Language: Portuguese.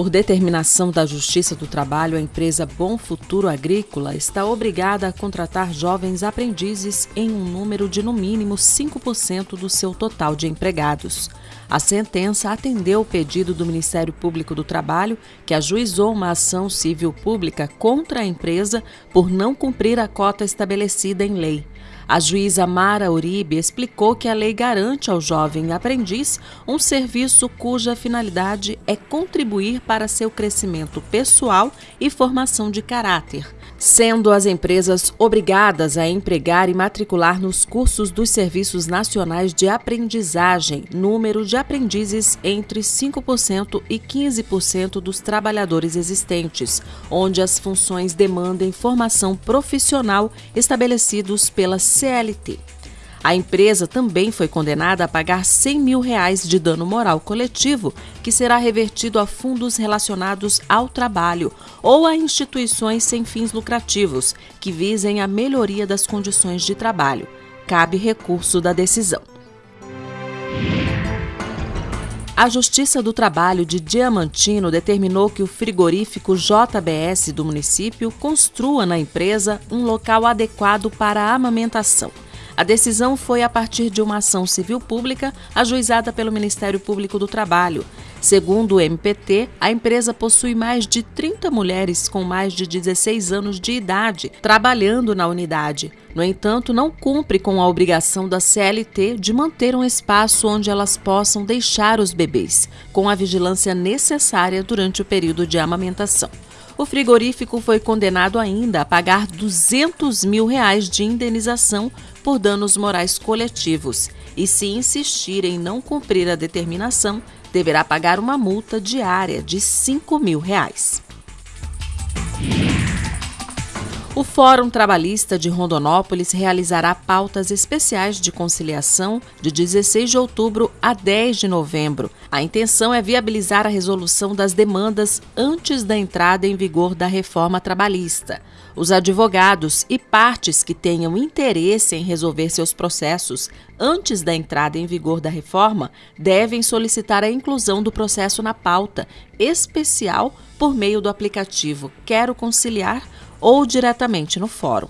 Por determinação da Justiça do Trabalho, a empresa Bom Futuro Agrícola está obrigada a contratar jovens aprendizes em um número de no mínimo 5% do seu total de empregados. A sentença atendeu o pedido do Ministério Público do Trabalho, que ajuizou uma ação civil pública contra a empresa por não cumprir a cota estabelecida em lei. A juíza Mara Uribe explicou que a lei garante ao jovem aprendiz um serviço cuja finalidade é contribuir para seu crescimento pessoal e formação de caráter, sendo as empresas obrigadas a empregar e matricular nos cursos dos Serviços Nacionais de Aprendizagem número de aprendizes entre 5% e 15% dos trabalhadores existentes, onde as funções demandem formação profissional estabelecidos pela CLT. A empresa também foi condenada a pagar 100 mil reais de dano moral coletivo, que será revertido a fundos relacionados ao trabalho ou a instituições sem fins lucrativos que visem a melhoria das condições de trabalho. Cabe recurso da decisão. A Justiça do Trabalho de Diamantino determinou que o frigorífico JBS do município construa na empresa um local adequado para a amamentação. A decisão foi a partir de uma ação civil pública ajuizada pelo Ministério Público do Trabalho. Segundo o MPT, a empresa possui mais de 30 mulheres com mais de 16 anos de idade trabalhando na unidade. No entanto, não cumpre com a obrigação da CLT de manter um espaço onde elas possam deixar os bebês, com a vigilância necessária durante o período de amamentação. O frigorífico foi condenado ainda a pagar 200 mil reais de indenização por danos morais coletivos e, se insistir em não cumprir a determinação, deverá pagar uma multa diária de 5 mil reais. O Fórum Trabalhista de Rondonópolis realizará pautas especiais de conciliação de 16 de outubro a 10 de novembro. A intenção é viabilizar a resolução das demandas antes da entrada em vigor da reforma trabalhista. Os advogados e partes que tenham interesse em resolver seus processos antes da entrada em vigor da reforma devem solicitar a inclusão do processo na pauta especial por meio do aplicativo Quero Conciliar ou diretamente no fórum.